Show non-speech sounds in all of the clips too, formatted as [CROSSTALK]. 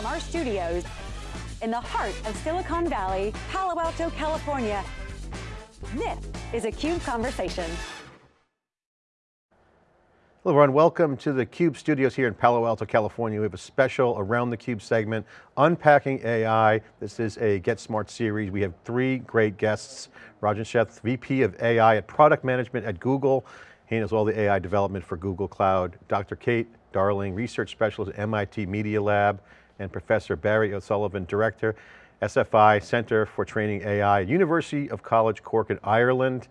From our studios in the heart of Silicon Valley, Palo Alto, California, this is a CUBE Conversation. Hello everyone, welcome to the CUBE studios here in Palo Alto, California. We have a special Around the CUBE segment, Unpacking AI. This is a Get Smart series. We have three great guests. Rajan Sheth, VP of AI at Product Management at Google. He handles all the AI development for Google Cloud. Dr. Kate Darling, Research Specialist at MIT Media Lab, and Professor Barry O'Sullivan, Director, SFI Center for Training AI, University of College Cork in Ireland.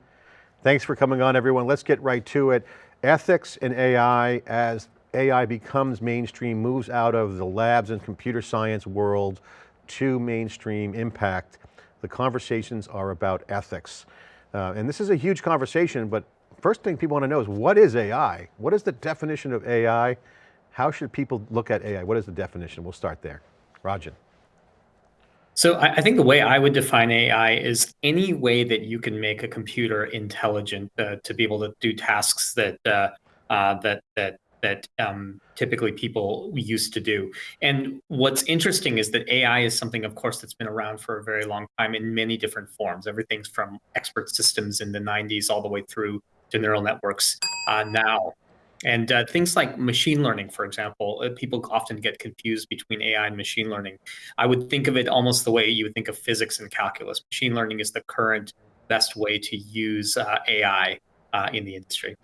Thanks for coming on everyone. Let's get right to it. Ethics in AI as AI becomes mainstream, moves out of the labs and computer science world to mainstream impact. The conversations are about ethics. Uh, and this is a huge conversation, but first thing people want to know is what is AI? What is the definition of AI? How should people look at AI? What is the definition? We'll start there. Rajan. So I think the way I would define AI is any way that you can make a computer intelligent uh, to be able to do tasks that uh, uh, that that that um, typically people used to do. And what's interesting is that AI is something, of course, that's been around for a very long time in many different forms. Everything's from expert systems in the 90s all the way through to neural networks uh, now. And uh, things like machine learning, for example, uh, people often get confused between AI and machine learning. I would think of it almost the way you would think of physics and calculus. Machine learning is the current best way to use uh, AI uh, in the industry.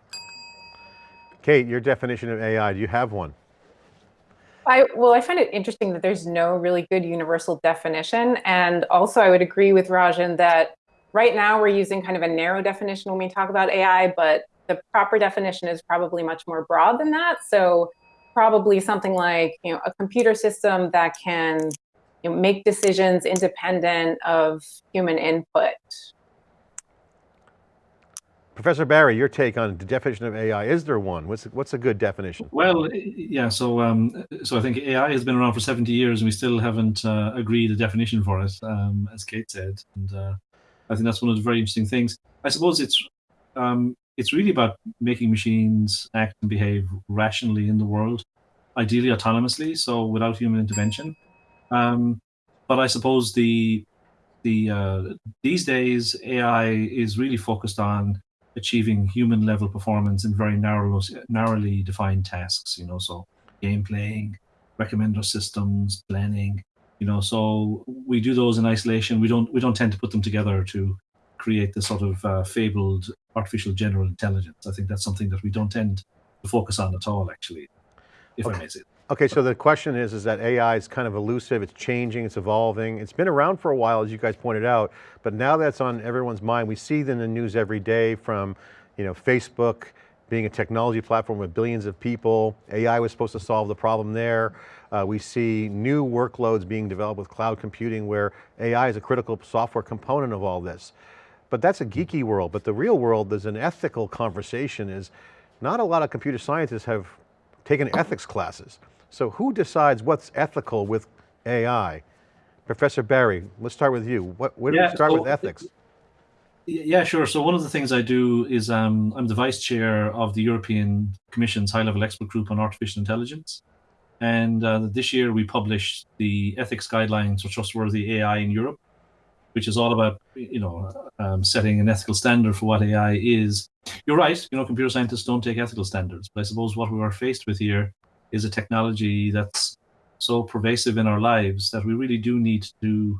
Kate, your definition of AI, do you have one? I, well, I find it interesting that there's no really good universal definition. And also I would agree with Rajan that right now we're using kind of a narrow definition when we talk about AI, but the proper definition is probably much more broad than that. So probably something like you know a computer system that can you know, make decisions independent of human input. Professor Barry, your take on the definition of AI, is there one? What's, what's a good definition? Well, yeah, so um, so I think AI has been around for 70 years and we still haven't uh, agreed a definition for it, um, as Kate said. And uh, I think that's one of the very interesting things. I suppose it's um, it's really about making machines act and behave rationally in the world, ideally autonomously, so without human intervention. Um, but I suppose the the uh, these days AI is really focused on achieving human level performance in very narrow, narrowly defined tasks. You know, so game playing, recommender systems, planning. You know, so we do those in isolation. We don't we don't tend to put them together to create the sort of uh, fabled artificial general intelligence. I think that's something that we don't tend to focus on at all, actually, if okay. I may say. Okay, so the question is, is that AI is kind of elusive, it's changing, it's evolving. It's been around for a while, as you guys pointed out, but now that's on everyone's mind. We see it in the news every day from you know, Facebook being a technology platform with billions of people. AI was supposed to solve the problem there. Uh, we see new workloads being developed with cloud computing where AI is a critical software component of all this. But that's a geeky world, but the real world, there's an ethical conversation is not a lot of computer scientists have taken ethics classes. So who decides what's ethical with AI? Professor Barry, let's start with you. What, where do yeah, we start so, with ethics? Yeah, sure. So one of the things I do is um, I'm the vice chair of the European Commission's high-level expert group on artificial intelligence. And uh, this year we published the ethics guidelines for trustworthy AI in Europe which is all about you know um, setting an ethical standard for what AI is. You're right. You know, computer scientists don't take ethical standards, but I suppose what we are faced with here is a technology that's so pervasive in our lives that we really do need to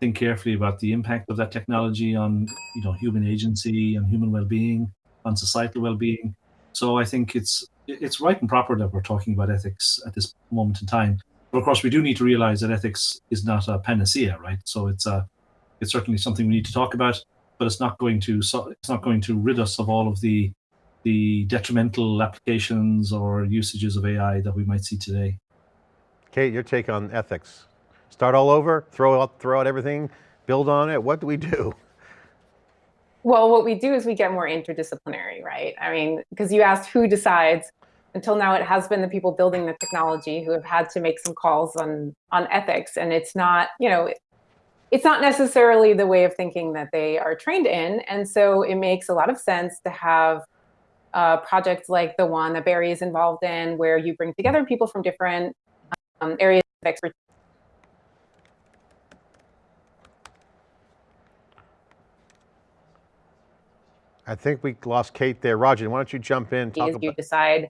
think carefully about the impact of that technology on you know human agency and human well-being, on societal well-being. So I think it's it's right and proper that we're talking about ethics at this moment in time. But of course, we do need to realize that ethics is not a panacea, right? So it's a it's certainly something we need to talk about, but it's not going to it's not going to rid us of all of the the detrimental applications or usages of AI that we might see today. Kate, your take on ethics. Start all over, throw out, throw out everything, build on it. What do we do? Well, what we do is we get more interdisciplinary, right? I mean, because you asked who decides. Until now, it has been the people building the technology who have had to make some calls on on ethics, and it's not, you know, it's not necessarily the way of thinking that they are trained in. And so it makes a lot of sense to have uh, projects like the one that Barry is involved in, where you bring together people from different um, areas of expertise. I think we lost Kate there. Roger, why don't you jump in? Talk you decide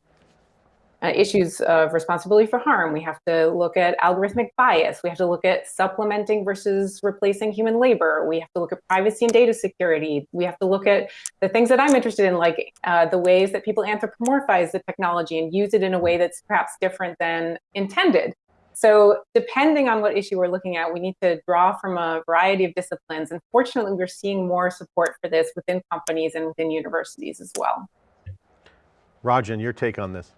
uh, issues of responsibility for harm. We have to look at algorithmic bias. We have to look at supplementing versus replacing human labor. We have to look at privacy and data security. We have to look at the things that I'm interested in, like uh, the ways that people anthropomorphize the technology and use it in a way that's perhaps different than intended. So depending on what issue we're looking at, we need to draw from a variety of disciplines. And fortunately, we're seeing more support for this within companies and within universities as well. Rajan, your take on this?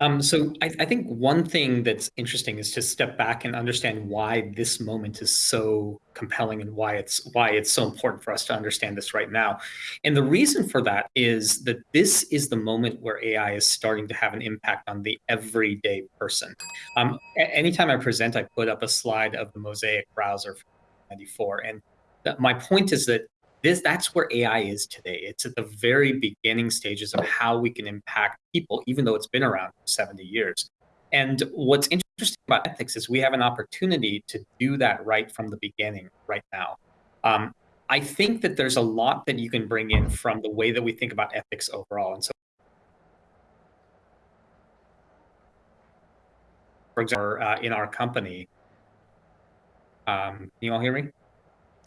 Um, so I, I, think one thing that's interesting is to step back and understand why this moment is so compelling and why it's why it's so important for us to understand this right now. And the reason for that is that this is the moment where AI is starting to have an impact on the everyday person. Um, anytime I present, I put up a slide of the Mosaic browser from 94. And my point is that this that's where AI is today. It's at the very beginning stages of how we can impact people, even though it's been around for 70 years. And what's interesting about ethics is we have an opportunity to do that right from the beginning, right now. Um, I think that there's a lot that you can bring in from the way that we think about ethics overall. And so, for example, uh, in our company, um, can you all hear me?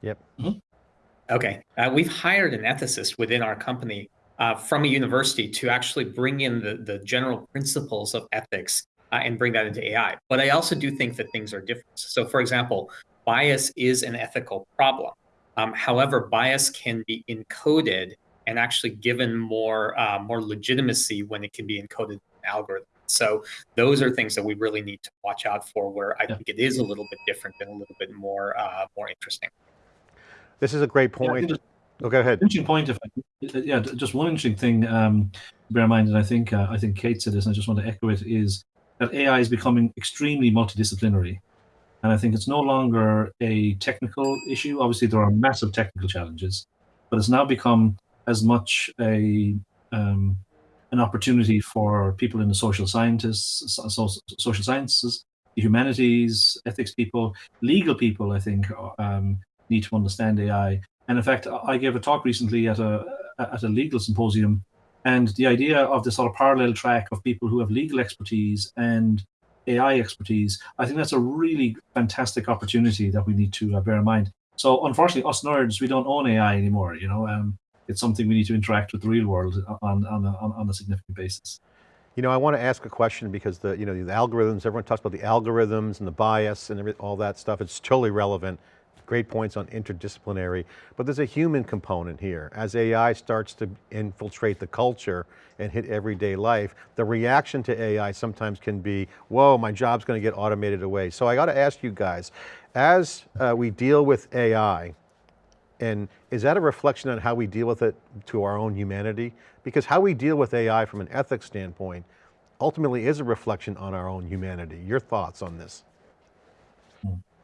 Yep. Mm -hmm. Okay, uh, we've hired an ethicist within our company uh, from a university to actually bring in the, the general principles of ethics uh, and bring that into AI. But I also do think that things are different. So for example, bias is an ethical problem. Um, however, bias can be encoded and actually given more, uh, more legitimacy when it can be encoded in an algorithm. So those are things that we really need to watch out for where I yeah. think it is a little bit different and a little bit more, uh, more interesting. This is a great point. Yeah, oh, go ahead. Interesting point. If I, yeah, just one interesting thing um, bear in mind, and I think uh, I think Kate said this, and I just want to echo it, is that AI is becoming extremely multidisciplinary. And I think it's no longer a technical issue. Obviously, there are massive technical challenges, but it's now become as much a um, an opportunity for people in the social scientists, social sciences, humanities, ethics people, legal people. I think um, need to understand AI. And in fact, I gave a talk recently at a at a legal symposium, and the idea of this sort of parallel track of people who have legal expertise and AI expertise, I think that's a really fantastic opportunity that we need to uh, bear in mind. So unfortunately, us nerds, we don't own AI anymore. You know, um, it's something we need to interact with the real world on on a, on a significant basis. You know, I want to ask a question because the you know the algorithms. Everyone talks about the algorithms and the bias and all that stuff. It's totally relevant great points on interdisciplinary, but there's a human component here. As AI starts to infiltrate the culture and hit everyday life, the reaction to AI sometimes can be, whoa, my job's going to get automated away. So I got to ask you guys, as uh, we deal with AI, and is that a reflection on how we deal with it to our own humanity? Because how we deal with AI from an ethics standpoint ultimately is a reflection on our own humanity. Your thoughts on this?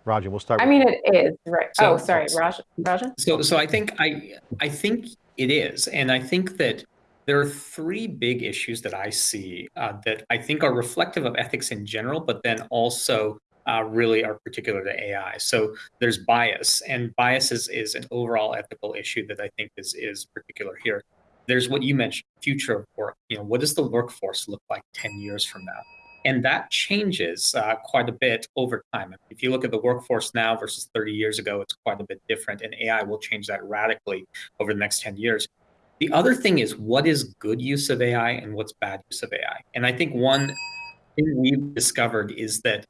Rajan, we'll start. I mean, it is right. So, oh, sorry, Raj, Rajan. So, so I think I, I think it is, and I think that there are three big issues that I see uh, that I think are reflective of ethics in general, but then also uh, really are particular to AI. So there's bias, and bias is, is an overall ethical issue that I think is is particular here. There's what you mentioned, future of work. You know, what does the workforce look like 10 years from now? And that changes uh, quite a bit over time. If you look at the workforce now versus 30 years ago, it's quite a bit different, and AI will change that radically over the next 10 years. The other thing is what is good use of AI and what's bad use of AI. And I think one thing we've discovered is that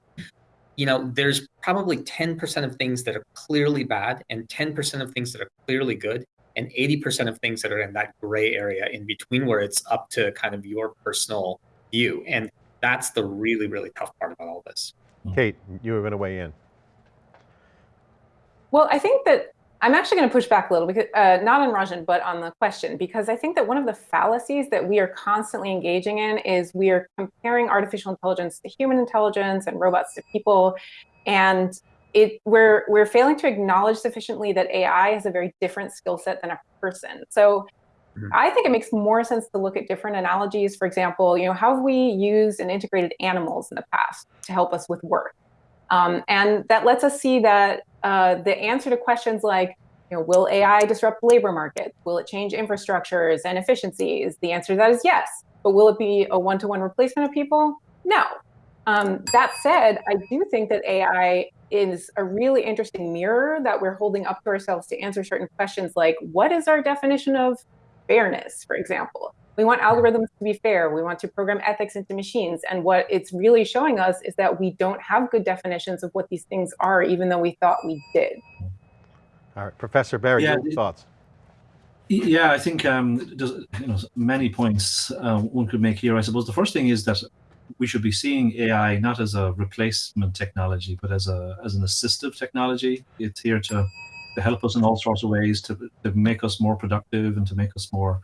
you know, there's probably 10% of things that are clearly bad and 10% of things that are clearly good and 80% of things that are in that gray area in between where it's up to kind of your personal view. And that's the really, really tough part about all this. Kate, you were going to weigh in. Well, I think that I'm actually going to push back a little, because uh, not on Rajan, but on the question, because I think that one of the fallacies that we are constantly engaging in is we are comparing artificial intelligence to human intelligence and robots to people, and it we're we're failing to acknowledge sufficiently that AI has a very different skill set than a person. So Mm-hmm. I think it makes more sense to look at different analogies. For example, you know, how have we used and integrated animals in the past to help us with work? Um, and that lets us see that uh, the answer to questions like, you know, will AI disrupt the labor markets? Will it change infrastructures and efficiencies? The answer to that is yes. But will it be a one-to-one replacement of people? No. Um, that said, I do think that AI is a really interesting mirror that we're holding up to ourselves to answer certain questions like, what is our definition of fairness, for example? We want algorithms to be fair. We want to program ethics into machines. And what it's really showing us is that we don't have good definitions of what these things are, even though we thought we did. All right, Professor Barry, yeah, your thoughts? Yeah, I think um, there's you know many points uh, one could make here. I suppose the first thing is that we should be seeing AI not as a replacement technology, but as a as an assistive technology. It's here to to help us in all sorts of ways to to make us more productive and to make us more,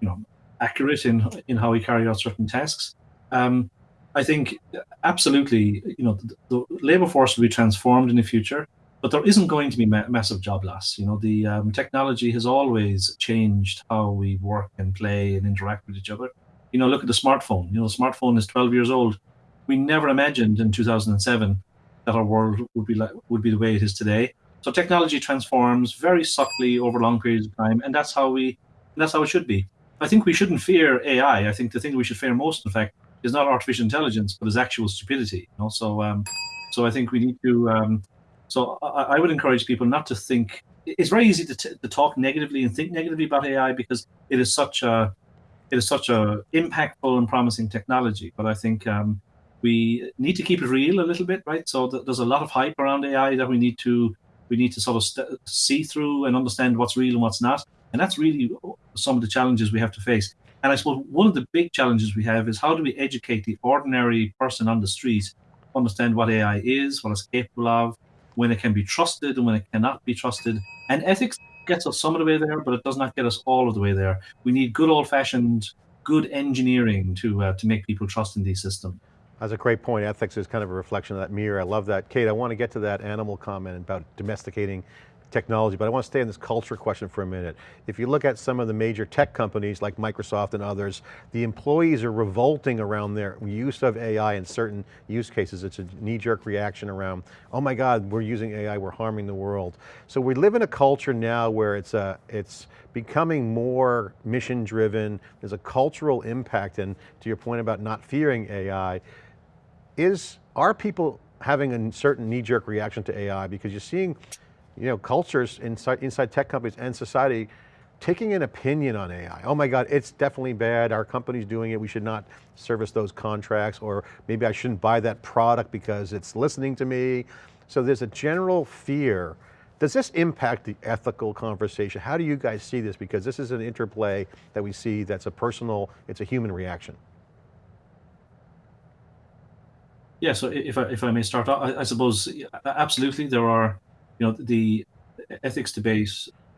you know, accurate in in how we carry out certain tasks. Um, I think absolutely, you know, the, the, labor force will be transformed in the future, but there isn't going to be ma massive job loss. You know, the um, technology has always changed how we work and play and interact with each other. You know, look at the smartphone. You know, the smartphone is 12 years old. We never imagined in 2007 that our world would be like would be the way it is today. So technology transforms very subtly over long periods of time, and that's how we that's how it should be. I think we shouldn't fear AI. I think the thing we should fear most, in fact, is not artificial intelligence, but is actual stupidity. You know? So, um, so I think we need to. Um, so I, I, would encourage people not to think. It's very easy to, to talk negatively and think negatively about AI because it is such a it is such a impactful and promising technology. But I think um, we need to keep it real a little bit, right? So th there's a lot of hype around AI that we need to we need to sort of see through and understand what's real and what's not. And that's really some of the challenges we have to face. And I suppose one of the big challenges we have is how do we educate the ordinary person on the street understand what AI is, what it's capable of, when it can be trusted and when it cannot be trusted. And ethics gets us some of the way there, but it does not get us all of the way there. We need good old-fashioned, good engineering to uh, to make people trust in these systems. That's a great point. Ethics is kind of a reflection of that mirror. I love that. Kate, I want to get to that animal comment about domesticating technology, but I want to stay on this culture question for a minute. If you look at some of the major tech companies like Microsoft and others, the employees are revolting around their use of AI in certain use cases. It's a knee-jerk reaction around, oh my God, we're using AI, we're harming the world. So we live in a culture now where it's, a, it's becoming more mission driven, there's a cultural impact, and to your point about not fearing AI, is, are people having a certain knee-jerk reaction to AI? Because you're seeing you know, cultures inside, inside tech companies and society taking an opinion on AI. Oh my God, it's definitely bad. Our company's doing it. We should not service those contracts or maybe I shouldn't buy that product because it's listening to me. So there's a general fear. Does this impact the ethical conversation? How do you guys see this? Because this is an interplay that we see that's a personal, it's a human reaction. Yeah, so if I, if I may start, I, I suppose absolutely there are you know, the ethics debate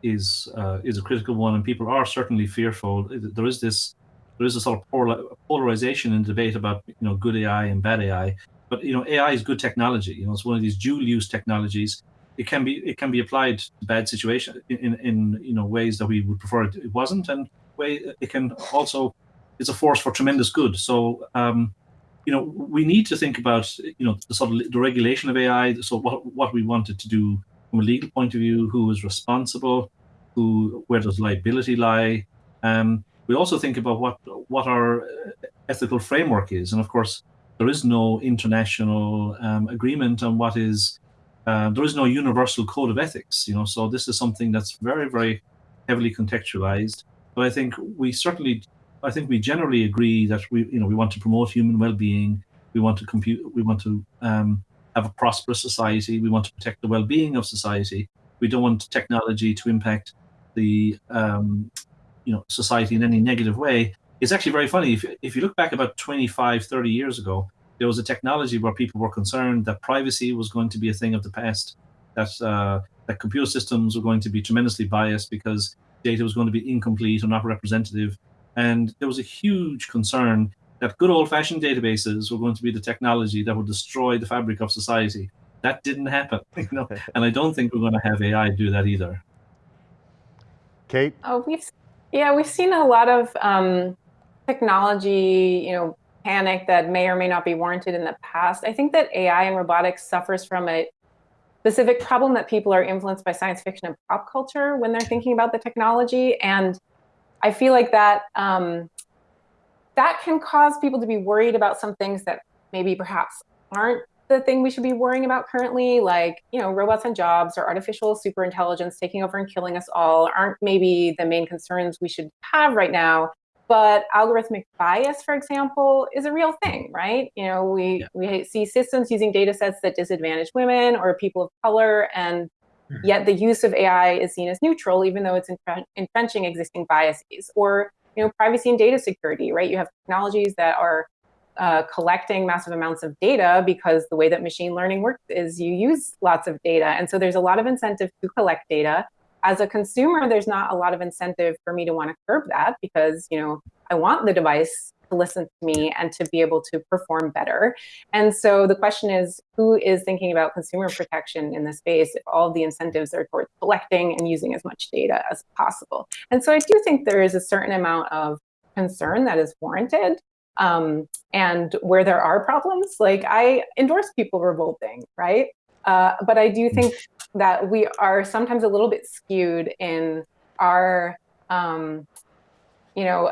is uh, is a critical one, and people are certainly fearful. There is this there is a sort of polarization in debate about you know good AI and bad AI. But you know, AI is good technology. You know, it's one of these dual use technologies. It can be it can be applied to bad situations in, in you know ways that we would prefer it wasn't, and way it can also it's a force for tremendous good. So um, you know, we need to think about you know the sort of the regulation of AI. So what what we wanted to do from a legal point of view, who is responsible, who where does liability lie. Um, we also think about what what our ethical framework is, and of course, there is no international um, agreement on what is. Uh, there is no universal code of ethics, you know. So this is something that's very, very heavily contextualized. But I think we certainly, I think we generally agree that we, you know, we want to promote human well-being. We want to compute. We want to um, have a prosperous society. We want to protect the well-being of society. We don't want technology to impact the um, you know society in any negative way. It's actually very funny. If, if you look back about 25, 30 years ago, there was a technology where people were concerned that privacy was going to be a thing of the past, that, uh, that computer systems were going to be tremendously biased because data was going to be incomplete or not representative. And there was a huge concern that good old-fashioned databases were going to be the technology that would destroy the fabric of society. That didn't happen, [LAUGHS] you know, [LAUGHS] and I don't think we're going to have AI do that either. Kate? Oh, we've yeah, we've seen a lot of um, technology, you know, panic that may or may not be warranted in the past. I think that AI and robotics suffers from a specific problem that people are influenced by science fiction and pop culture when they're thinking about the technology. And I feel like that um, that can cause people to be worried about some things that maybe perhaps aren't the thing we should be worrying about currently, like you know, robots and jobs or artificial superintelligence taking over and killing us all, aren't maybe the main concerns we should have right now. But algorithmic bias, for example, is a real thing, right? You know, we, yeah. we see systems using data sets that disadvantage women or people of color, and. Yet the use of AI is seen as neutral, even though it's entrenching existing biases. Or, you know, privacy and data security, right? You have technologies that are uh, collecting massive amounts of data because the way that machine learning works is you use lots of data. And so there's a lot of incentive to collect data as a consumer, there's not a lot of incentive for me to want to curb that because, you know, I want the device to listen to me and to be able to perform better. And so the question is, who is thinking about consumer protection in this space if all the incentives are towards collecting and using as much data as possible? And so I do think there is a certain amount of concern that is warranted. Um, and where there are problems, like I endorse people revolting, right? Uh, but I do think that we are sometimes a little bit skewed in our, um, you know,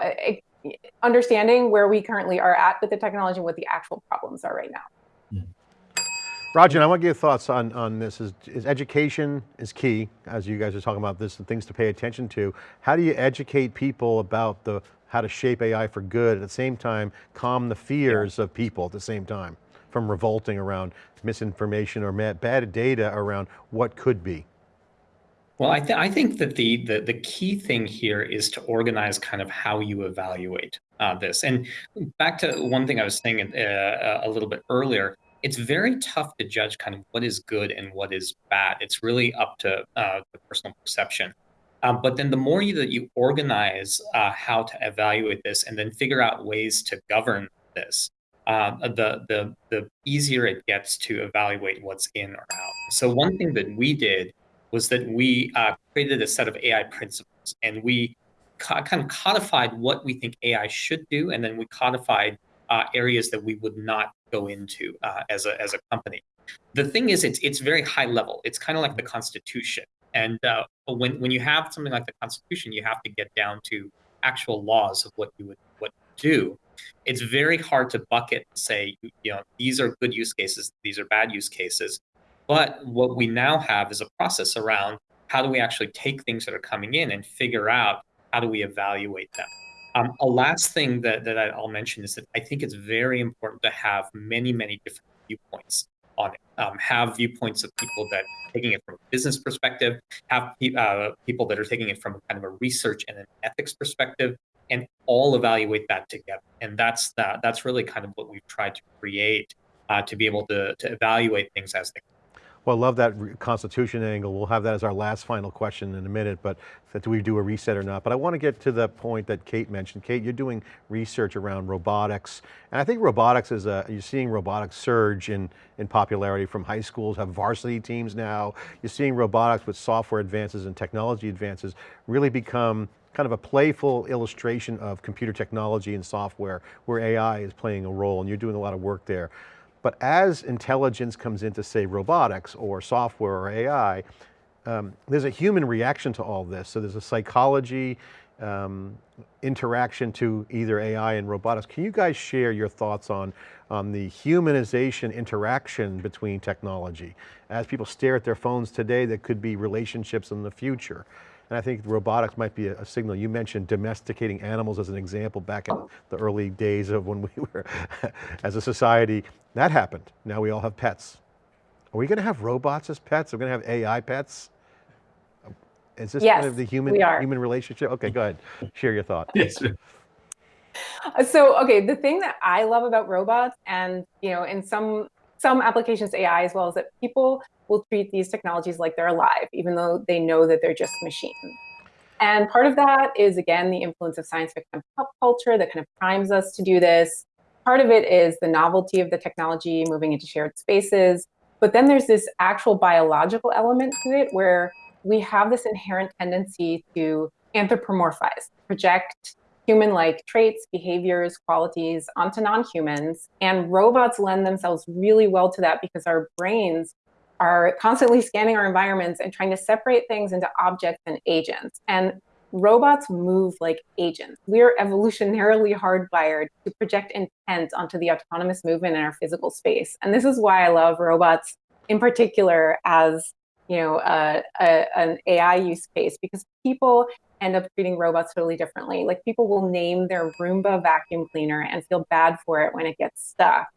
understanding where we currently are at with the technology and what the actual problems are right now. Mm-hmm. Rajan, I want to get your thoughts on, on this. Is, is education is key, as you guys are talking about this, and things to pay attention to. How do you educate people about the how to shape AI for good, at the same time, calm the fears yeah. of people at the same time? from revolting around misinformation or bad data around what could be? Well, I, th I think that the, the, the key thing here is to organize kind of how you evaluate uh, this. And back to one thing I was saying uh, a little bit earlier, it's very tough to judge kind of what is good and what is bad. It's really up to uh, the personal perception. Um, but then the more you, that you organize uh, how to evaluate this and then figure out ways to govern this, uh, the, the, the easier it gets to evaluate what's in or out. So one thing that we did was that we uh, created a set of AI principles and we kind of codified what we think AI should do. And then we codified uh, areas that we would not go into uh, as, a, as a company. The thing is, it's, it's very high level. It's kind of like the Constitution. And uh, when, when you have something like the Constitution, you have to get down to actual laws of what you would what do it's very hard to bucket and say, you know, these are good use cases, these are bad use cases. But what we now have is a process around how do we actually take things that are coming in and figure out how do we evaluate them. Um, a last thing that, that I'll mention is that I think it's very important to have many, many different viewpoints on it. Um, have viewpoints of people that are taking it from a business perspective, have uh, people that are taking it from kind of a research and an ethics perspective, and all evaluate that together. And that's that. That's really kind of what we've tried to create uh, to be able to, to evaluate things as they well, I love that constitution angle. We'll have that as our last final question in a minute, but do we do a reset or not? But I want to get to the point that Kate mentioned. Kate, you're doing research around robotics, and I think robotics is a, you're seeing robotics surge in, in popularity from high schools, have varsity teams now. You're seeing robotics with software advances and technology advances really become kind of a playful illustration of computer technology and software where AI is playing a role and you're doing a lot of work there. But as intelligence comes into say robotics or software or AI, um, there's a human reaction to all this. So there's a psychology um, interaction to either AI and robotics. Can you guys share your thoughts on, on the humanization interaction between technology? As people stare at their phones today, there could be relationships in the future. And I think robotics might be a, a, signal. You mentioned domesticating animals as an example back in the early days of when [LAUGHS] we were, as a society, that happened. Now we all have pets. Are we going to have robots as pets? Are we going to have AI pets? Um, is this yes, kind of the human human relationship? Okay, go ahead. Share your thought. Yes. So, okay, the thing that I love about robots and, you know, in some some applications AI as well is that people will treat these technologies like they're alive, even though they know that they're just machines. And part of that is, again, the influence of science fiction pop culture that kind of primes us to do this. Part of it is the novelty of the technology moving into shared spaces. But then there's this actual biological element to it where we have this inherent tendency to anthropomorphize, project human-like traits, behaviors, qualities onto non-humans. And robots lend themselves really well to that because our brains are constantly scanning our environments and trying to separate things into objects and agents. And robots move like agents. We are evolutionarily hardwired to project intent onto the autonomous movement in our physical space. And this is why I love robots in particular as you know, uh, a, an AI use case because people end up treating robots totally differently. Like people will name their Roomba vacuum cleaner and feel bad for it when it gets stuck,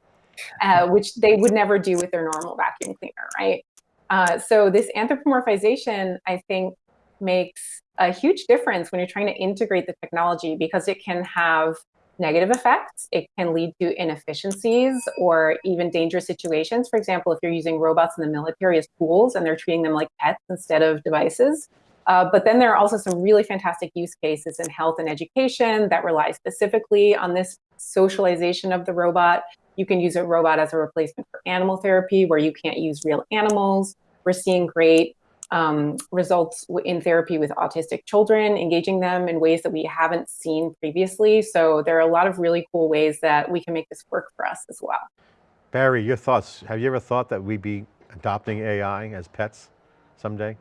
uh, which they would never do with their normal vacuum cleaner, right? Uh, so this anthropomorphization, I think, makes a huge difference when you're trying to integrate the technology because it can have negative effects. It can lead to inefficiencies or even dangerous situations. For example, if you're using robots in the military as tools and they're treating them like pets instead of devices. Uh, but then there are also some really fantastic use cases in health and education that rely specifically on this socialization of the robot. You can use a robot as a replacement for animal therapy where you can't use real animals. We're seeing great um, results in therapy with autistic children, engaging them in ways that we haven't seen previously. So there are a lot of really cool ways that we can make this work for us as well. Barry, your thoughts. Have you ever thought that we'd be adopting AI as pets someday?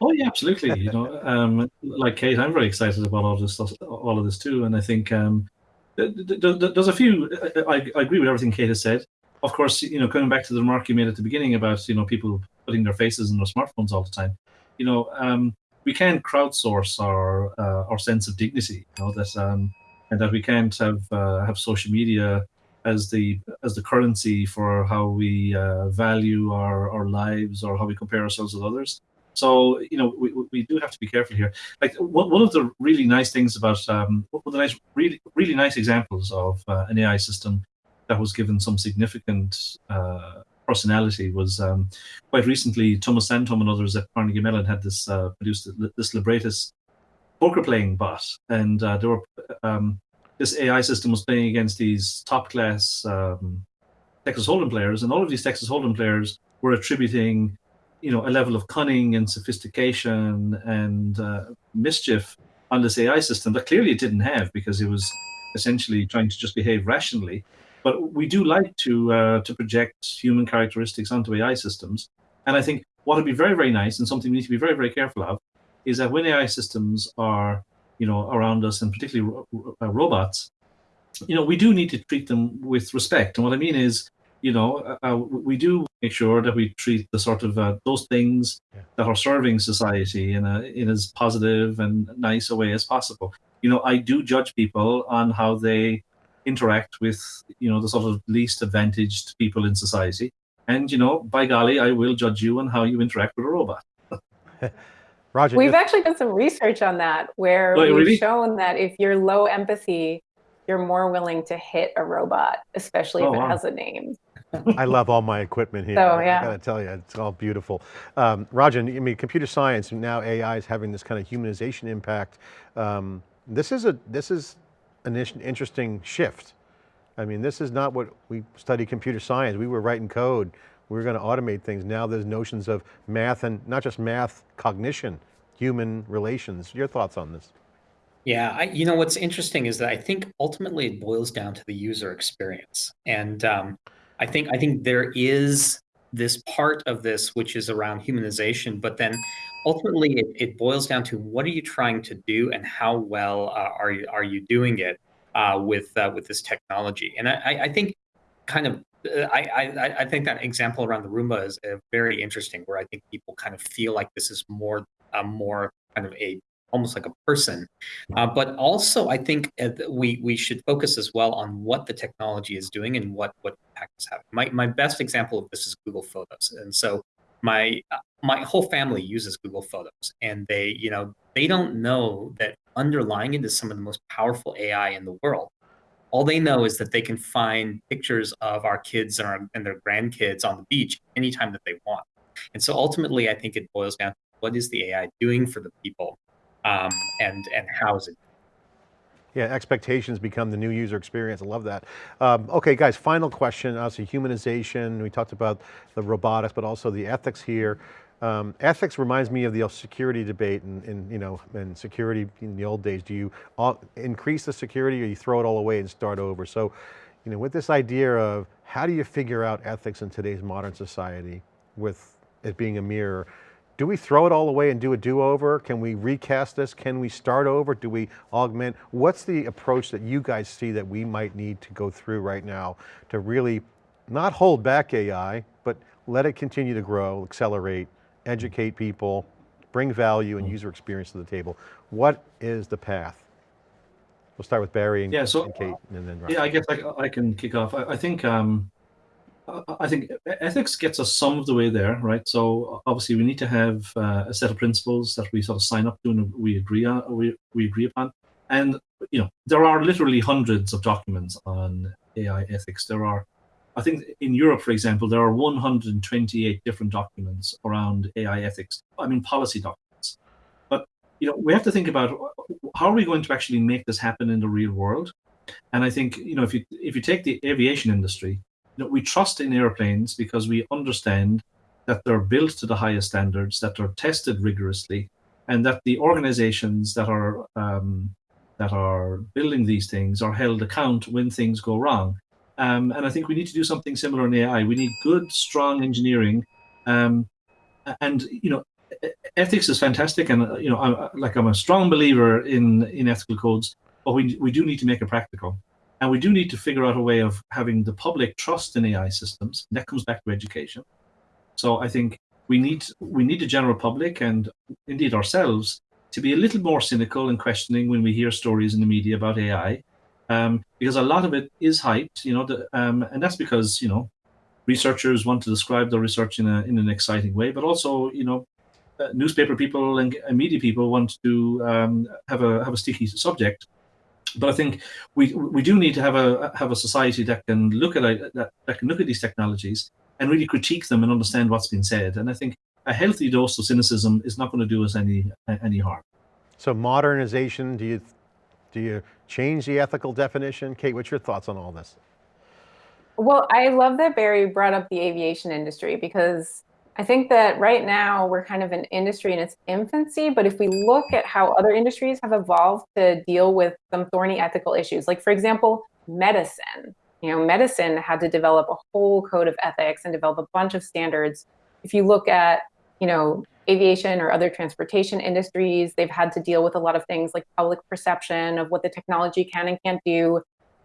Oh yeah, absolutely. you know, um, like Kate, I'm very excited about all of this stuff, all of this too. And I think um, there's a few. I, agree with everything Kate has said. Of course, you know, coming back to the remark you made at the beginning about you know people putting their faces in their smartphones all the time. You know, um, we can't crowdsource our uh, our sense of dignity. You know that, um, and that we can't have uh, have social media as the as the currency for how we uh, value our our lives or how we compare ourselves with others. So you know we, we do have to be careful here. Like one of the really nice things about um, one of the nice really really nice examples of uh, an AI system that was given some significant uh, personality was um, quite recently Tuomas Sandholm and others at Carnegie Mellon had this uh, produced this Libratus poker playing bot, and uh, there were um, this AI system was playing against these top class um, Texas Hold'em players, and all of these Texas Hold'em players were attributing you know a level of cunning and sophistication and uh, mischief on this AI system that clearly it didn't have because it was essentially trying to just behave rationally. But we do like to uh, to project human characteristics onto AI systems, and I think what would be very very nice and something we need to be very very careful of is that when AI systems are you know around us and particularly ro uh, robots, you know we do need to treat them with respect. And what I mean is you know, uh, uh, we do make sure that we treat the sort of uh, those things yeah. that are serving society in a in as positive and nice a way as possible. You know, I do judge people on how they interact with you know the sort of least advantaged people in society, and you know, by golly, I will judge you on how you interact with a robot. [LAUGHS] Roger, we've actually done some research on that where oh, we've really? shown that if you're low empathy, you're more willing to hit a robot, especially oh, if it wow. has a name. I love all my equipment here. So, yeah. I gotta tell you, it's all beautiful. Um, Rajan, I mean, computer science, and now AI is having this kind of humanization impact. Um, this is a this is an interesting shift. I mean, this is not what we study computer science. We were writing code. We were going to automate things. Now there's notions of math and not just math, cognition, human relations. Your thoughts on this? Yeah, I, you know, what's interesting is that I think ultimately it boils down to the user experience. And um, I think I think there is this part of this which is around humanization, but then ultimately it, it boils down to what are you trying to do and how well uh, are you are you doing it uh, with uh, with this technology? And I, I think kind of uh, I, I, I think that example around the Roomba is uh, very interesting, where I think people kind of feel like this is more uh, more kind of a almost like a person. Uh, but also, I think uh, we we should focus as well on what the technology is doing and what what impact is having. My my best example of this is Google Photos, and so my uh, my whole family uses Google Photos, and they you know they don't know that underlying it is some of the most powerful AI in the world. All they know is that they can find pictures of our kids and, our, and their grandkids on the beach anytime that they want. And so ultimately, I think it boils down to what is the AI doing for the people um, and and housing. Yeah, expectations become the new user experience. I love that. Um, okay, guys, final question. Obviously, humanization. We talked about the robotics, but also the ethics here. Um, ethics reminds me of the security debate and, and, you know, and security in the old days. Do you all, increase the security or you throw it all away and start over? So, you know, with this idea of how do you figure out ethics in today's modern society with it being a mirror. Do we throw it all away and do a do-over? Can we recast this? Can we start over? Do we augment? What's the approach that you guys see that we might need to go through right now to really not hold back AI, but let it continue to grow, accelerate, educate people, bring value and mm. user experience to the table. What is the path? We'll start with Barry and, yeah, so, and Kate, and then Ryan. Yeah, I guess I, I can kick off. I, I think um, I think ethics gets us some of the way there, right? So obviously we need to have uh, a set of principles that we sort of sign up to and we agree on, we, we agree upon. And you know, there are literally hundreds of documents on AI ethics. There are, I think, in Europe, for example, there are 128 different documents around AI ethics. I mean, policy documents. But you know, we have to think about how are we going to actually make this happen in the real world. And I think you know, if you if you take the aviation industry, know, we trust in airplanes because we understand that they're built to the highest standards, that they're tested rigorously, and that the organizations that are um, that are building these things are held account when things go wrong. Um, and I think we need to do something similar in AI. We need good, strong engineering, um, and you know, ethics is fantastic. And you know, I'm, like I'm a strong believer in in ethical codes, but we we do need to make it practical. And we do need to figure out a way of having the public trust in AI systems. That comes back to education. So I think we need we need the general public and indeed ourselves to be a little more cynical and questioning when we hear stories in the media about AI, um, because a lot of it is hyped, you know, the, um, and that's because you know researchers want to describe their research in a in an exciting way, but also you know uh, newspaper people and, and, media people want to um, have a have a sticky subject but I think we we do need to have a have a society that can look at that, that can look at these technologies and really critique them and understand what's been said. And I think a healthy dose of cynicism is not going to do us any any harm. So modernization, do you do you change the ethical definition? Kate, what's your thoughts on all this? Well, I love that Barry brought up the aviation industry because I think that right now we're kind of an industry in its infancy, but if we look at how other industries have evolved to deal with some thorny ethical issues, like for example, medicine, you know, medicine had to develop a whole code of ethics and develop a bunch of standards. If you look at, you know, aviation or other transportation industries, they've had to deal with a lot of things like public perception of what the technology can and can't do.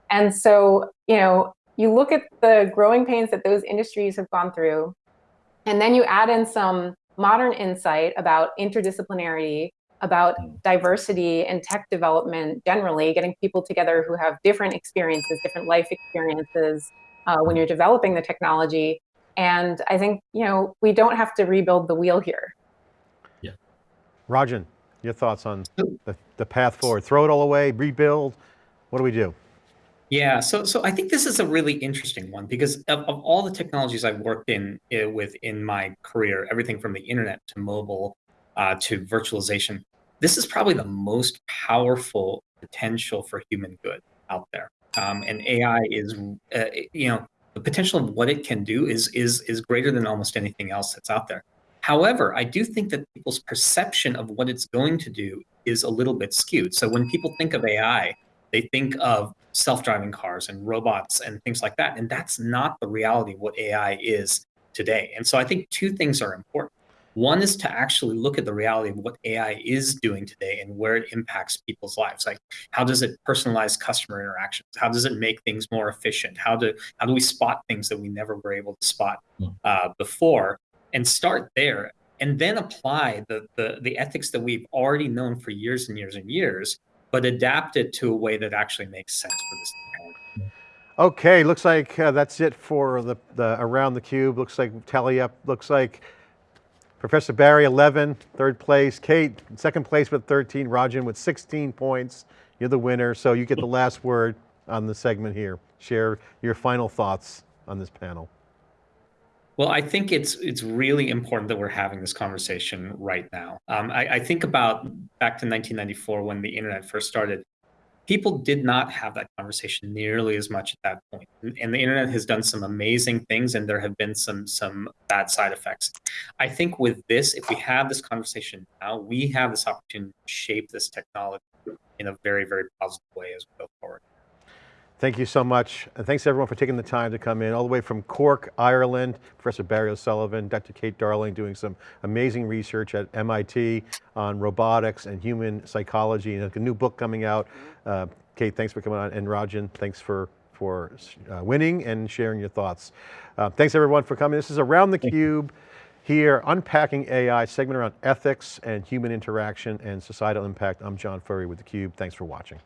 And so, you know, you look at the growing pains that those industries have gone through and then you add in some modern insight about interdisciplinarity, about diversity and tech development generally, getting people together who have different experiences, different life experiences uh, when you're developing the technology. And I think, you know, we don't have to rebuild the wheel here. Yeah. Rajan, your thoughts on the, the path forward? Throw it all away, rebuild? What do we do? Yeah, so so I think this is a really interesting one because of, of all the technologies I've worked in uh, with in my career, everything from the internet to mobile uh, to virtualization, this is probably the most powerful potential for human good out there. Um, and AI is, uh, you know, the potential of what it can do is is is greater than almost anything else that's out there. However, I do think that people's perception of what it's going to do is a little bit skewed. So when people think of AI, they think of self-driving cars and robots and things like that. And that's not the reality of what AI is today. And so I think two things are important. One is to actually look at the reality of what AI is doing today and where it impacts people's lives. Like how does it personalize customer interactions? How does it make things more efficient? How do how do we spot things that we never were able to spot hmm. uh, before? And start there, and then apply the, the the ethics that we've already known for years and years and years but adapt it to a way that actually makes sense for this. Okay, looks like uh, that's it for the, the around the cube. Looks like tally up. Looks like Professor Barry 11, third place. Kate second place with 13. Rajan with 16 points. You're the winner, so you get the last word on the segment here. Share your final thoughts on this panel. Well, I think it's it's really important that we're having this conversation right now. Um, I, I, think about back to 1994 when the internet first started. People did not have that conversation nearly as much at that point. point, and the internet has done some amazing things, and there have been some some bad side effects. I think with this, if we have this conversation now, we have this opportunity to shape this technology in a very very positive way as we go forward. Thank you so much. And thanks everyone for taking the time to come in all the way from Cork, Ireland, Professor Barry O'Sullivan, Dr. Kate Darling doing some amazing research at MIT on robotics and human psychology and a new book coming out. Uh, Kate, thanks for coming on. And Rajan, thanks for, for uh, winning and sharing your thoughts. Uh, thanks everyone for coming. This is Around the Cube here, unpacking AI, segment around ethics and human interaction and societal impact. I'm John Furrier with theCUBE, thanks for watching.